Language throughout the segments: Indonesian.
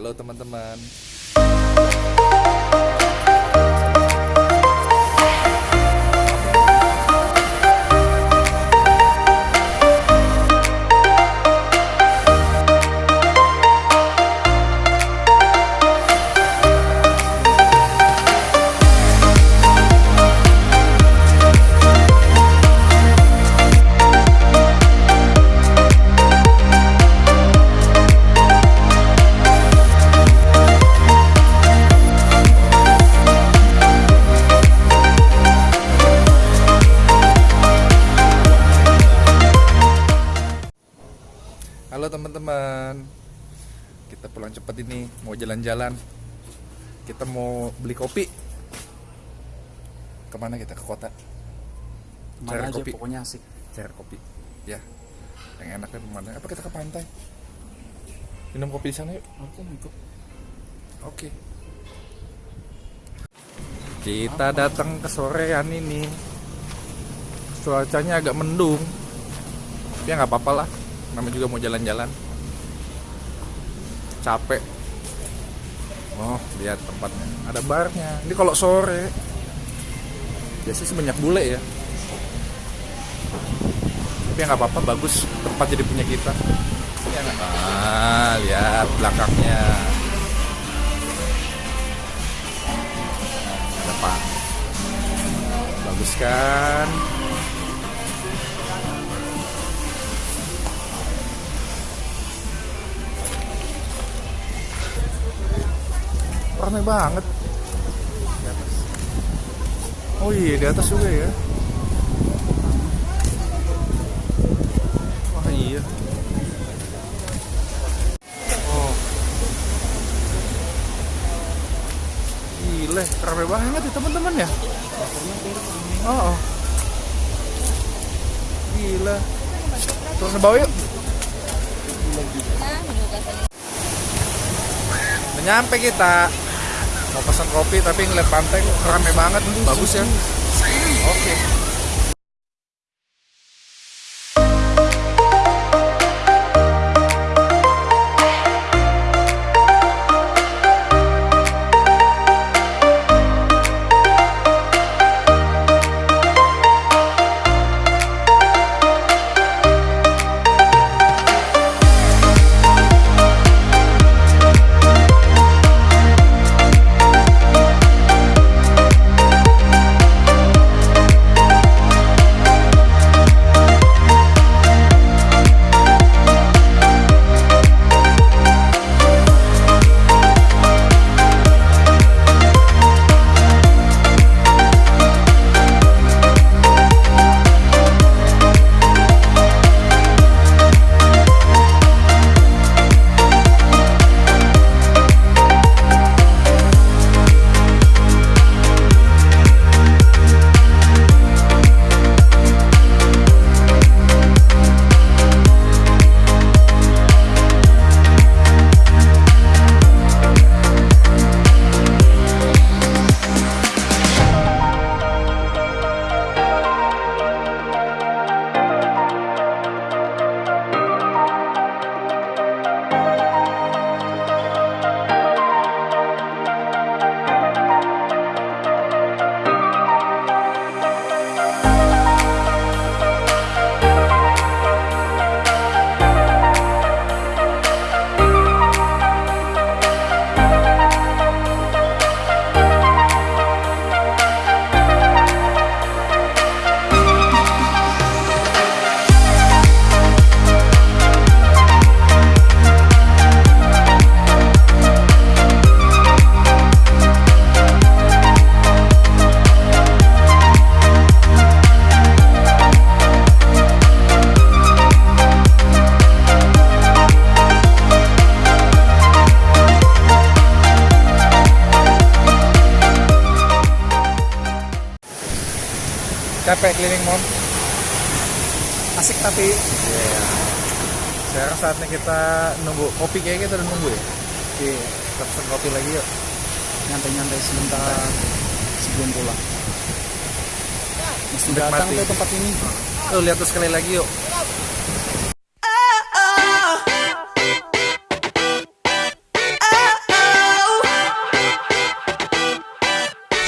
Halo teman-teman. Teman-teman. Kita pulang cepat ini, mau jalan-jalan. Kita mau beli kopi. Ke mana kita ke kota? Cari aja kopi. pokoknya asik. Cari kopi. Ya. Yang enaknya ke mana? Apa kita ke pantai? Minum kopi di sana yuk. Oke, ikut. Oke. Kita datang ke sorean ini. Cuacanya agak mendung. Ya nggak apa-apa lah. Namanya juga mau jalan-jalan. Capek. Oh, lihat tempatnya. Ada barnya. Ini kalau sore. Biasanya sih banyak bule ya. Tapi ya nggak apa-apa, bagus. Tempat jadi punya kita. Ya nggak? Ah, lihat belakangnya. ada pak bagus kan ramai banget oh iya di atas juga ya wah iya oh Gile, rame banget ya teman-teman ya. Oh, oh. Gila. Turun ke bawah yuk. Udah nyampe kita. Mau pesan kopi tapi ngeliat pantai rame banget. Bagus ya. Oke. capek keliling mall. Asik tapi. Yeah. sekarang saatnya kita nunggu kopi kayaknya kita udah nunggu ya? Oke okay. kita kopi lagi yuk. Nyantai-nyantai sebentar. Sebelum pulang. Mesti datang ke tempat ini. Nah, tuh lihat tuh sekali lagi yuk.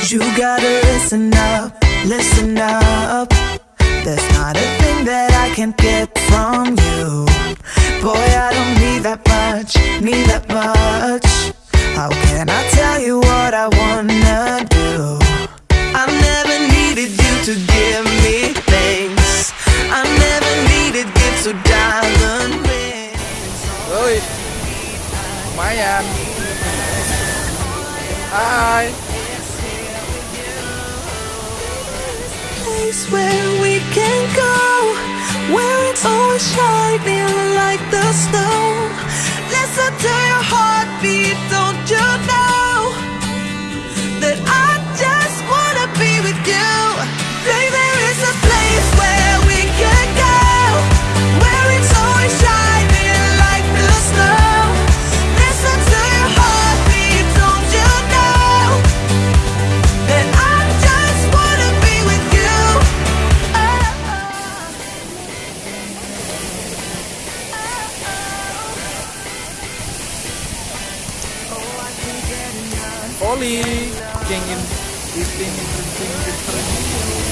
You gotta listen up. Listen up. There's not a thing that I can't get from you. Boy, I don't need that much, need that much. Place where we can go Where it's always shining like the snow. Listen to your heartbeat, don't you know Poli, kengin eating drinking different.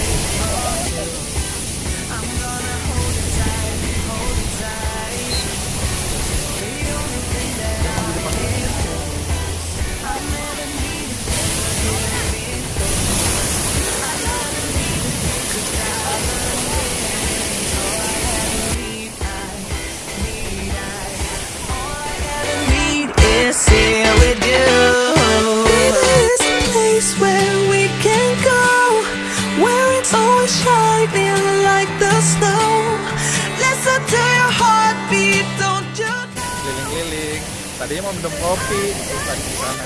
Tadinya mau minum kopi, tadi di sana.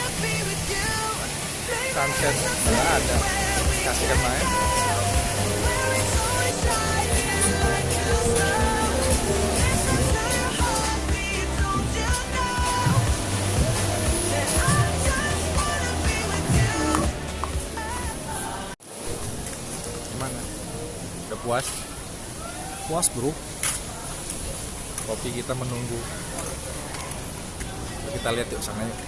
Sunset nggak ada. Kasihkan main. Gimana? Udah puas? Puas bro. Kopi kita menunggu. Kita lihat yuk sana yuk.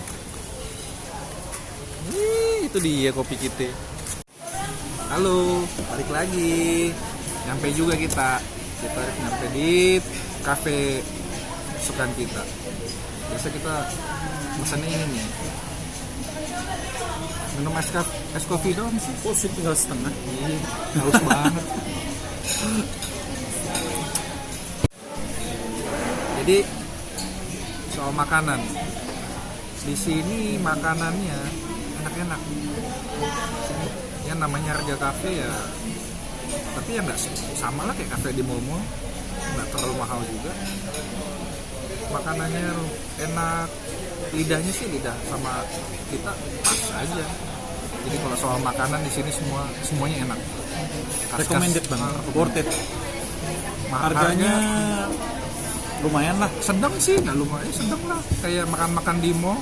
Wih, itu dia kopi kita. Halo, balik lagi. Nyampe juga kita. Kita nyampe di cafe kesukaan kita. Biasa kita pesannya ini nih. Minum es, es kopi doang sih. Oh sih tinggal setengah. Iya, haus banget. Jadi soal makanan, di sini makanannya enak-enak. Ya namanya harga kafe ya, tapi ya nggak sama lah kayak kafe di mall-mall, nggak terlalu mahal juga. Makanannya enak, lidahnya sih lidah sama kita pas aja. Jadi kalau soal makanan di sini semua semuanya enak. Khas-khas- Recommended banget. Ah, Worth it. Harganya lumayan lah. sedang sih nggak lumayan sedang lah. Kayak makan-makan di mall.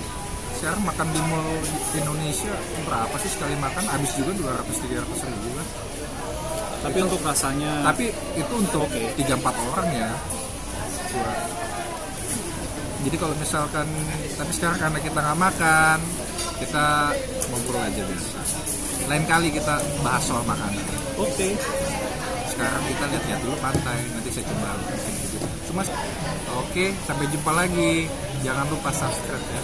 Sekarang makan di mall di Indonesia berapa sih sekali makan? Habis juga 200 300 ribu kan Tapi untuk rasanya tapi itu untuk tiga empat orang ya. Jadi kalau misalkan tapi sekarang karena kita nggak makan kita ngobrol aja biasa. Lain kali kita bahas soal makanan. Oke. sekarang kita lihat-lihat dulu pantai nanti saya coba cuma oke sampai jumpa lagi. Jangan lupa subscribe ya